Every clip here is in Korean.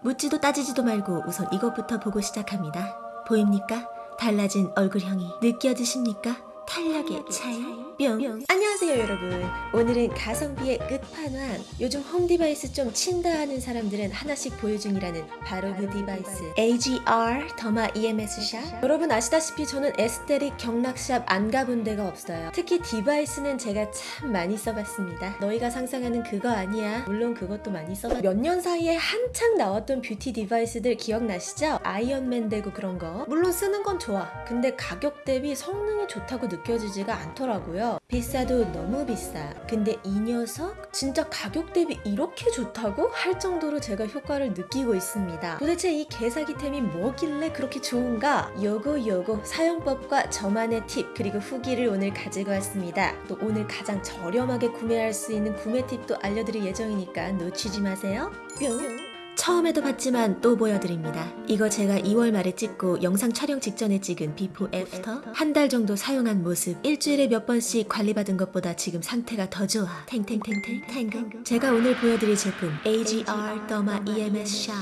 묻지도 따지지도 말고 우선 이것부터 보고 시작합니다. 보입니까? 달라진 얼굴형이 느껴지십니까? 탄력의 차이? 뿅. 안녕하세요 여러분. 오늘은 가성비의 끝판왕 요즘 home device 좀 친다 하는 사람들은 하나씩 보유 중이라는 바로 그 device. AGR 더마 EMS shot. 여러분 아시다시피 저는 에스테릭 경락샵 안 가본 데가 없어요. 특히 device는 제가 참 많이 써봤습니다. 너희가 상상하는 그거 아니야. 물론 그것도 많이 써봤 몇 년 사이에 한창 나왔던 beauty device들 기억나시죠? 아이언맨 되고 그런 거. 물론 쓰는 건 좋아. 근데 가격 대비 성능이 좋다고 느껴 지지가 않더라고요. 비싸도 너무 비싸. 근데 이 녀석 진짜 가격 대비 이렇게 좋다고 할 정도로 제가 효과를 느끼고 있습니다. 도대체 이 개사기템이 뭐길래 그렇게 좋은가? 요거 요거 사용법과 저만의 팁 그리고 후기를 오늘 가지고 왔습니다. 또 오늘 가장 저렴하게 구매할 수 있는 구매 팁도 알려드릴 예정이니까 놓치지 마세요. 뿅 처음에도 봤지만 또 보여드립니다. 이거 제가 2월 말에 찍고 영상 촬영 직전에 찍은 before after? 한 달 정도 사용한 모습. 일주일에 몇 번씩 관리받은 것보다 지금 상태가 더 좋아. 탱탱탱탱 탱글 제가 오늘 보여드릴 제품 AGR 더마 EMS 샤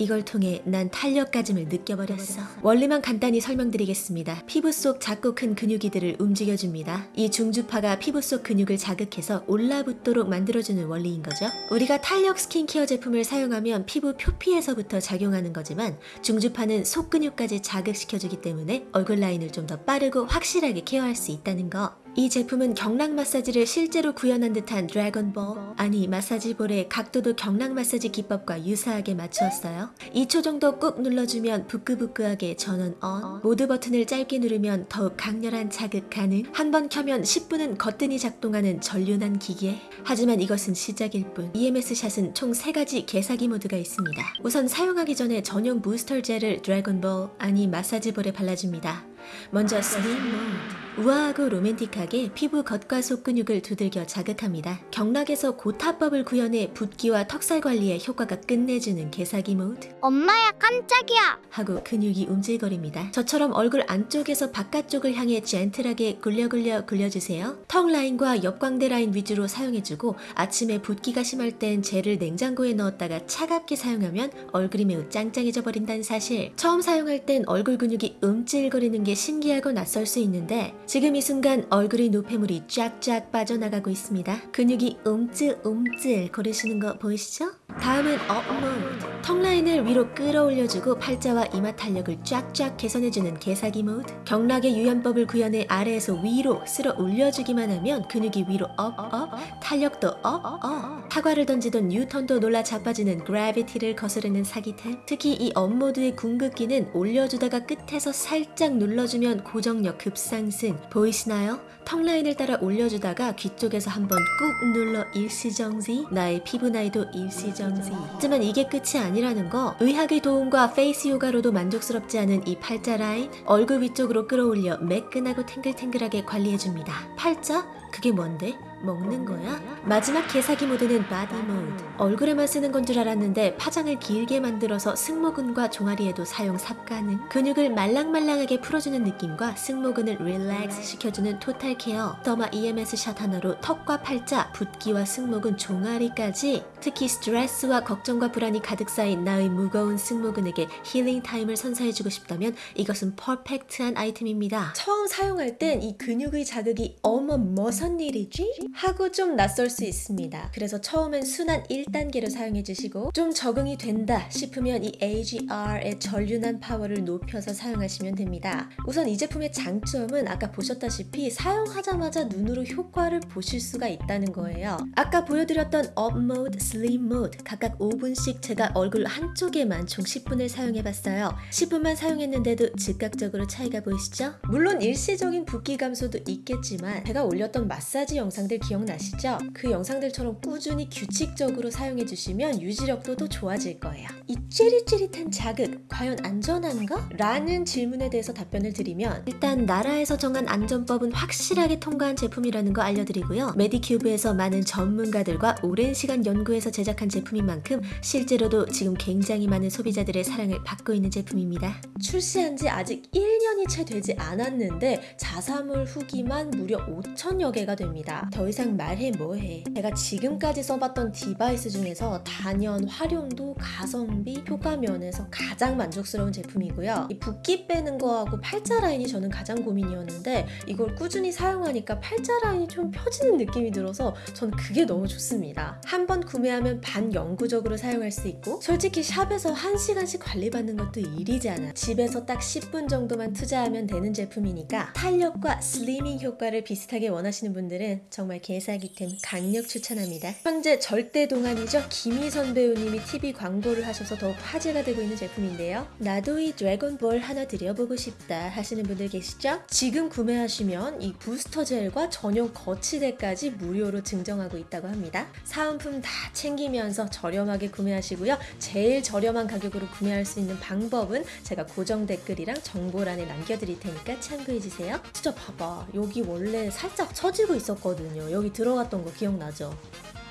이걸 통해 난 탄력가짐을 느껴버렸어. 원리만 간단히 설명드리겠습니다. 피부 속 작고 큰 근육이들을 움직여줍니다. 이 중주파가 피부 속 근육을 자극해서 올라붙도록 만들어주는 원리인 거죠. 우리가 탄력 스킨케어 제품을 사용하면 피부 표피에서부터 작용하는 거지만 중주파는 속 근육까지 자극시켜주기 때문에 얼굴 라인을 좀 더 빠르고 확실하게 케어할 수 있다는 거. 이 제품은 경락 마사지를 실제로 구현한 듯한 드래곤볼 아니 마사지볼의 각도도 경락 마사지 기법과 유사하게 맞추었어요. 2초 정도 꾹 눌러주면 부끄부끄하게 전원 on 모드 버튼을 짧게 누르면 더욱 강렬한 자극 가능. 한 번 켜면 10분은 거뜬히 작동하는 절륜한 기계. 하지만 이것은 시작일 뿐. EMS 샷은 총 3가지 개사기 모드가 있습니다. 우선 사용하기 전에 전용 부스터 젤을 드래곤볼 아니 마사지볼에 발라줍니다. 먼저 슬림 모드 우아하고 로맨틱하게 피부 겉과 속 근육을 두들겨 자극합니다. 경락에서 고타법을 구현해 붓기와 턱살 관리에 효과가 끝내주는 개사기 모드 엄마야 깜짝이야 하고 근육이 움찔거립니다. 저처럼 얼굴 안쪽에서 바깥쪽을 향해 gentle하게 굴려굴려 굴려주세요. 턱 라인과 옆광대 라인 위주로 사용해주고 아침에 붓기가 심할 땐 젤을 냉장고에 넣었다가 차갑게 사용하면 얼굴이 매우 짱짱해져 버린다는 사실 처음 사용할 땐 얼굴 근육이 움찔거리는 게 신기하고 낯설 수 있는데 지금 이 순간 얼굴의 노폐물이 쫙쫙 빠져나가고 있습니다. 근육이 움찔움찔 거리시는 거 보이시죠? 다음은 up 모드. 턱 라인을 위로 끌어올려주고 팔자와 이마 탄력을 쫙쫙 개선해주는 개사기 모드. 경락의 유연법을 구현해 아래에서 위로 쓸어 올려주기만 하면 근육이 위로 up, up, 탄력도 up, up. 사과를 던지던 뉴턴도 놀라 자빠지는 gravity를 거스르는 사기템. 특히 이 up 모드의 궁극기는 올려주다가 끝에서 살짝 눌러주면 고정력 급상승. 보이시나요? 턱 라인을 따라 올려주다가 귀 쪽에서 한번 꾹 눌러 일시정지. 나의 피부 나이도 일시정지. 하지만 이게 끝이 아니 라는 거. 의학의 도움과 face 요가로도 만족스럽지 않은 이 팔자 라인. 얼굴 위쪽으로 끌어올려 매끈하고 탱글탱글하게 관리해줍니다. 팔자? 그게 뭔데? 먹는 거야? 마지막 개사기 모드는 body 모드. 얼굴에만 쓰는 건 줄 알았는데 파장을 길게 만들어서 승모근과 종아리에도 사용 쌉가능. 근육을 말랑말랑하게 풀어주는 느낌과 승모근을 relax 시켜주는 total care. 더마 EMS 샷 하나로 턱과 팔자, 붓기와 승모근, 종아리까지 특히 스트레스와 걱정과 불안이 가득 쌓인 나의 무거운 승모근에게 힐링 타임을 선사해주고 싶다면 이것은 perfect한 아이템입니다. 처음 사용할 땐 이 근육의 자극이 어머 무슨 일이지? 하고 좀 낯설 수 있습니다. 그래서 처음엔 순한 1단계로 사용해 주시고 좀 적응이 된다 싶으면 이 AGR의 절륜한 파워를 높여서 사용하시면 됩니다. 우선 이 제품의 장점은 아까 보셨다시피 사용하자마자 눈으로 효과를 보실 수가 있다는 거예요. 아까 보여드렸던 up 모드, 슬림 모드 각각 5분씩 제가 얼굴 한쪽에만 총 10분을 사용해 봤어요. 10분만 사용했는데도 즉각적으로 차이가 보이시죠? 물론 일시적인 붓기 감소도 있겠지만 제가 올렸던 마사지 영상들 기억나시죠? 그 영상들처럼 꾸준히 규칙적으로 사용해 주시면 유지력도 더 좋아질 거예요. 이 찌릿찌릿한 자극 과연 안전한가? 라는 질문에 대해서 답변을 드리면 일단 나라에서 정한 안전법은 확실하게 통과한 제품이라는 거 알려드리고요. 메디큐브에서 많은 전문가들과 오랜 시간 연구해서 제작한 제품인 만큼 실제로도 지금 굉장히 많은 소비자들의 사랑을 받고 있는 제품입니다. 출시한 지 아직 1년이 채 되지 않았는데 자사몰 후기만 무려 5천여 개 개가 됩니다. 더 이상 말해 뭐해. 제가 지금까지 써봤던 device 중에서 단연 활용도, 가성비, 효과 면에서 가장 만족스러운 제품이고요. 이 붓기 빼는 거하고 팔자 라인이 저는 가장 고민이었는데 이걸 꾸준히 사용하니까 팔자 라인이 좀 펴지는 느낌이 들어서 전 그게 너무 좋습니다. 한 번 구매하면 반영구적으로 사용할 수 있고 솔직히 샵에서 1시간씩 관리받는 것도 일이잖아. 집에서 딱 10분 정도만 투자하면 되는 제품이니까 탄력과 슬리밍 효과를 비슷하게 원하시는 분들은 정말 개사기템 강력 추천합니다. 현재 절대 동안이죠. 김희선 배우님이 TV 광고를 하셔서 더욱 화제가 되고 있는 제품인데요. 나도 이 드래곤볼 하나 드려보고 싶다 하시는 분들 계시죠? 지금 구매하시면 이 부스터 젤과 전용 거치대까지 무료로 증정하고 있다고 합니다. 사은품 다 챙기면서 저렴하게 구매하시고요. 제일 저렴한 가격으로 구매할 수 있는 방법은 제가 고정 댓글이랑 정보란에 남겨드릴 테니까 참고해주세요. 진짜 봐봐. 여기 원래 살짝 처 지고 있었거든요. 여기 들어갔던 거 기억나죠?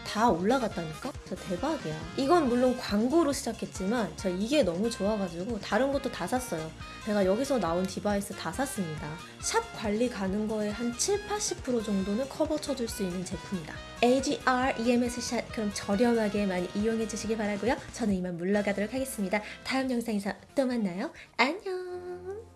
다 올라갔다니까? 저 대박이야. 이건 물론 광고로 시작했지만 저 이게 너무 좋아가지고 다른 것도 다 샀어요. 제가 여기서 나온 device 다 샀습니다. 샵 관리 가는 거에 한 7, 80% 정도는 커버 쳐줄 수 있는 제품이다. AGR EMS 샷 그럼 저렴하게 많이 이용해 주시기 바라고요. 저는 이만 물러가도록 하겠습니다. 다음 영상에서 또 만나요. 안녕.